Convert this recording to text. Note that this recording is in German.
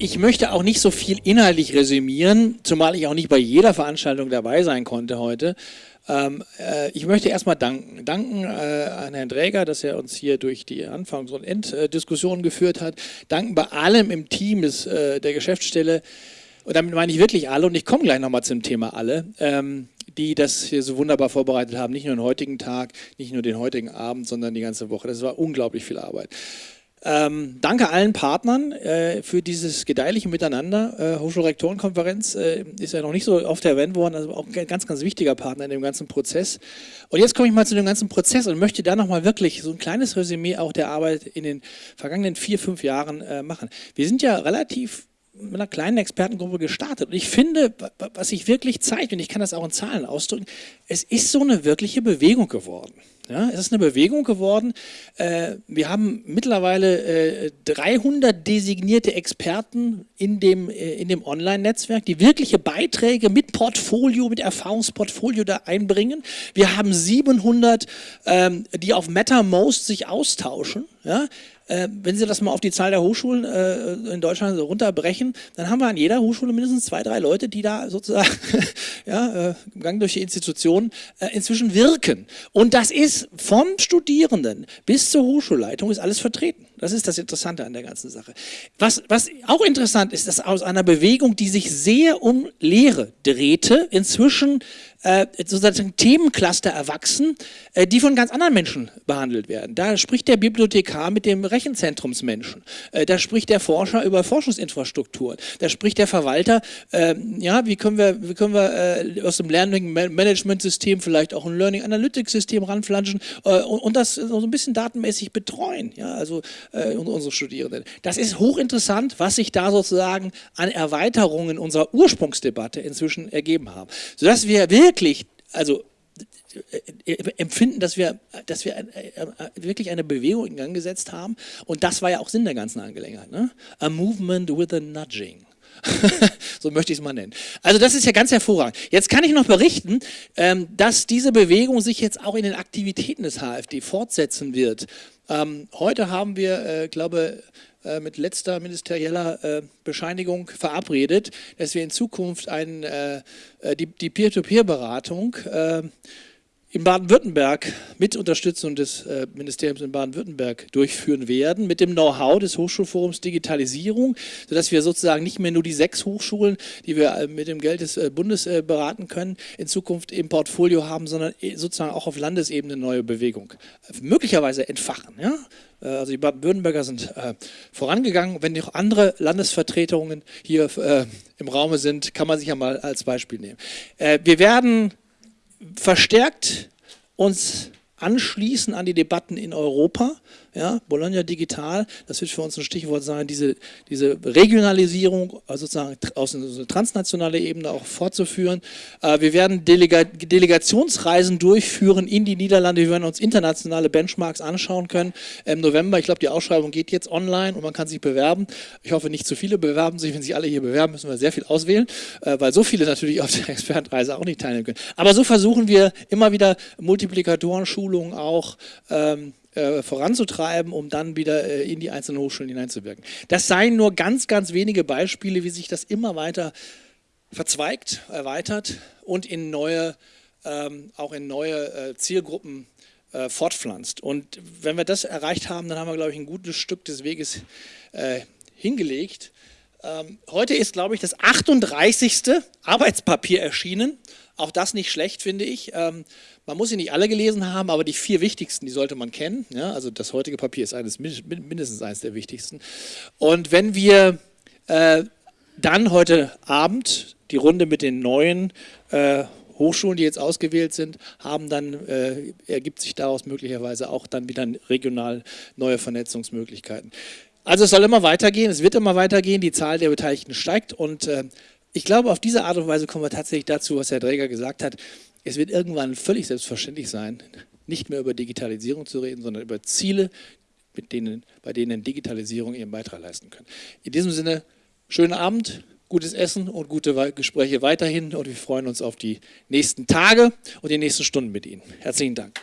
Ich möchte auch nicht so viel inhaltlich resümieren, zumal ich auch nicht bei jeder Veranstaltung dabei sein konnte heute. Ähm, äh, ich möchte erstmal danken. Danken äh, an Herrn Dräger, dass er uns hier durch die Anfangs- und Enddiskussionen geführt hat. Danken bei allem im Team des, äh, der Geschäftsstelle. Und damit meine ich wirklich alle. Und ich komme gleich nochmal zum Thema alle. Ähm, die das hier so wunderbar vorbereitet haben, nicht nur den heutigen Tag, nicht nur den heutigen Abend, sondern die ganze Woche. Das war unglaublich viel Arbeit. Ähm, danke allen Partnern äh, für dieses gedeihliche Miteinander. Äh, Hochschulrektorenkonferenz äh, ist ja noch nicht so oft erwähnt worden, also auch ein ganz, ganz wichtiger Partner in dem ganzen Prozess. Und jetzt komme ich mal zu dem ganzen Prozess und möchte da nochmal wirklich so ein kleines Resümee auch der Arbeit in den vergangenen vier, fünf Jahren äh, machen. Wir sind ja relativ mit einer kleinen Expertengruppe gestartet. Und ich finde, was sich wirklich zeigt, und ich kann das auch in Zahlen ausdrücken, es ist so eine wirkliche Bewegung geworden. Ja, es ist eine Bewegung geworden. Äh, wir haben mittlerweile 300 äh, designierte Experten in dem, äh, in dem Online-Netzwerk, die wirkliche Beiträge mit Portfolio, mit Erfahrungsportfolio da einbringen. Wir haben 700, ähm, die auf MetaMost sich austauschen. Ja, äh, wenn Sie das mal auf die Zahl der Hochschulen äh, in Deutschland so runterbrechen, dann haben wir an jeder Hochschule mindestens zwei, drei Leute, die da sozusagen ja, äh, im Gang durch die Institution äh, inzwischen wirken. Und das ist vom Studierenden bis zur Hochschulleitung ist alles vertreten. Das ist das Interessante an der ganzen Sache. Was, was auch interessant ist, dass aus einer Bewegung, die sich sehr um Lehre drehte, inzwischen äh, sozusagen Themencluster erwachsen, äh, die von ganz anderen Menschen behandelt werden. Da spricht der Bibliothekar mit dem Rechenzentrumsmenschen. Äh, da spricht der Forscher über Forschungsinfrastrukturen. Da spricht der Verwalter, äh, ja, wie können wir, wie können wir äh, aus dem Learning Management System vielleicht auch ein Learning Analytics System ranflanschen äh, und, und, das so ein bisschen datenmäßig betreuen. Ja, also unsere Studierenden. Das ist hochinteressant, was sich da sozusagen an Erweiterungen unserer Ursprungsdebatte inzwischen ergeben haben. Sodass wir wirklich wirklich, also äh, äh, empfinden, dass wir, dass wir äh, wirklich eine Bewegung in Gang gesetzt haben. Und das war ja auch Sinn der ganzen Angelegenheit. Ne? A movement with a nudging. so möchte ich es mal nennen. Also das ist ja ganz hervorragend. Jetzt kann ich noch berichten, ähm, dass diese Bewegung sich jetzt auch in den Aktivitäten des HFD fortsetzen wird. Ähm, heute haben wir, ich glaube, äh, mit letzter ministerieller äh, Bescheinigung verabredet, dass wir in Zukunft ein, äh, die Peer-to-Peer-Beratung in Baden-Württemberg mit Unterstützung des äh, Ministeriums in Baden-Württemberg durchführen werden, mit dem Know-how des Hochschulforums Digitalisierung, sodass wir sozusagen nicht mehr nur die sechs Hochschulen, die wir äh, mit dem Geld des äh, Bundes äh, beraten können, in Zukunft im Portfolio haben, sondern äh, sozusagen auch auf Landesebene neue Bewegung möglicherweise entfachen. Ja? Äh, also die Baden-Württemberger sind vorangegangen. Wenn noch andere Landesvertretungen hier im Raume sind, kann man sich ja mal als Beispiel nehmen. wir werden verstärkt uns anschließen an die Debatten in Europa. Ja, Bologna Digital, das wird für uns ein Stichwort sein, diese, diese Regionalisierung, also sozusagen aus einer transnationalen Ebene auch fortzuführen. Äh, wir werden Delega Delegationsreisen durchführen in die Niederlande, wir werden uns internationale Benchmarks anschauen können. Im November, ich glaube, die Ausschreibung geht jetzt online und man kann sich bewerben. Ich hoffe, nicht zu viele bewerben sich. Wenn sich alle hier bewerben, müssen wir sehr viel auswählen, äh, weil so viele natürlich auf der Expertenreise auch nicht teilnehmen können. Aber so versuchen wir immer wieder Multiplikatoren, Schulungen auch ähm, äh, voranzutreiben, um dann wieder äh, in die einzelnen Hochschulen hineinzuwirken. Das seien nur ganz, ganz wenige Beispiele, wie sich das immer weiter verzweigt, erweitert und in neue, ähm, auch in neue äh, Zielgruppen äh, fortpflanzt. Und wenn wir das erreicht haben, dann haben wir, glaube ich, ein gutes Stück des Weges äh, hingelegt. Ähm, heute ist, glaube ich, das 38. Arbeitspapier erschienen. Auch das nicht schlecht, finde ich. Ähm, man muss sie nicht alle gelesen haben, aber die vier wichtigsten, die sollte man kennen. Ja, also das heutige Papier ist eines, mindestens eines der wichtigsten. Und wenn wir äh, dann heute Abend die Runde mit den neuen äh, Hochschulen, die jetzt ausgewählt sind, haben, dann äh, ergibt sich daraus möglicherweise auch dann wieder regional neue Vernetzungsmöglichkeiten. Also es soll immer weitergehen, es wird immer weitergehen, die Zahl der Beteiligten steigt und äh, ich glaube, auf diese Art und Weise kommen wir tatsächlich dazu, was Herr Dräger gesagt hat. Es wird irgendwann völlig selbstverständlich sein, nicht mehr über Digitalisierung zu reden, sondern über Ziele, mit denen, bei denen Digitalisierung ihren Beitrag leisten kann. In diesem Sinne, schönen Abend gutes Essen und gute Gespräche weiterhin und wir freuen uns auf die nächsten Tage und die nächsten Stunden mit Ihnen. Herzlichen Dank.